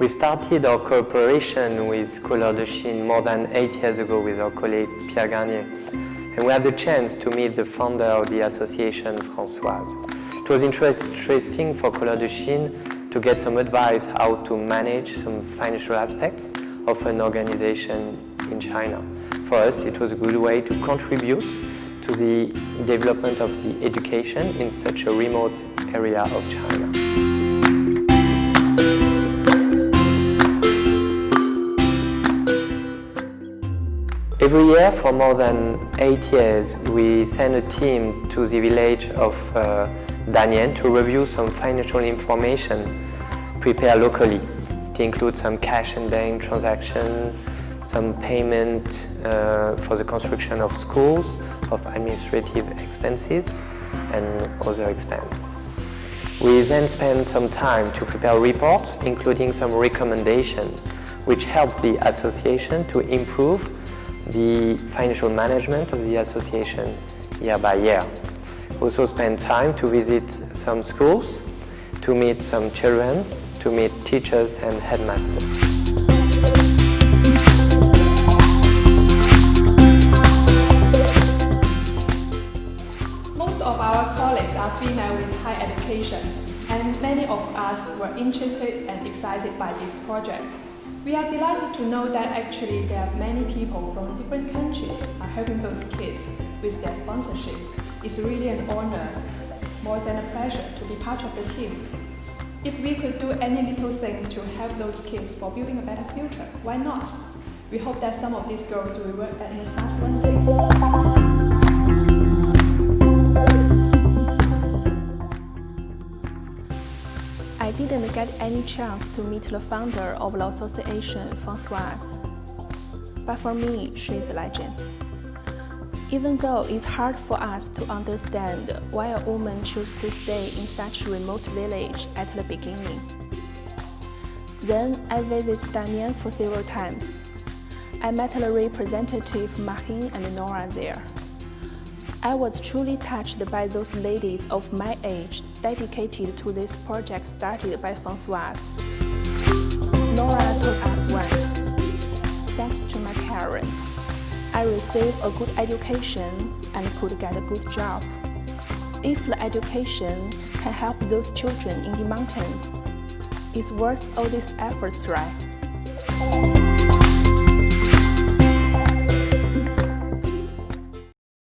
We started our cooperation with Couleurs de Chine more than eight years ago with our colleague Pierre Garnier. And we had the chance to meet the founder of the association, Françoise. It was interesting for Couleurs de Chine to get some advice how to manage some financial aspects of an organization in China. For us, it was a good way to contribute to the development of the education in such a remote area of China. Every year for more than eight years we send a team to the village of uh, Danyang to review some financial information prepared locally. It includes some cash and bank transaction, some payment uh, for the construction of schools, of administrative expenses and other expenses. We then spend some time to prepare a report, including some recommendations, which help the association to improve the financial management of the association year by year. Also spend time to visit some schools, to meet some children, to meet teachers and headmasters. Most of our colleagues are female with high education, and many of us were interested and excited by this project. We are delighted to know that actually there are many people from different countries are helping those kids with their sponsorship. It's really an honor, more than a pleasure, to be part of the team. If we could do any little thing to help those kids for building a better future, why not? We hope that some of these girls will work at NSAS one day. I didn't get any chance to meet the founder of the association, Françoise. But for me, she is a legend. Even though it's hard for us to understand why a woman chose to stay in such a remote village at the beginning. Then I visited Danyang for several times. I met the representative Mahin and Nora there. I was truly touched by those ladies of my age dedicated to this project started by Françoise. Nora told us once, thanks to my parents, I received a good education and could get a good job. If the education can help those children in the mountains, it's worth all these efforts, right?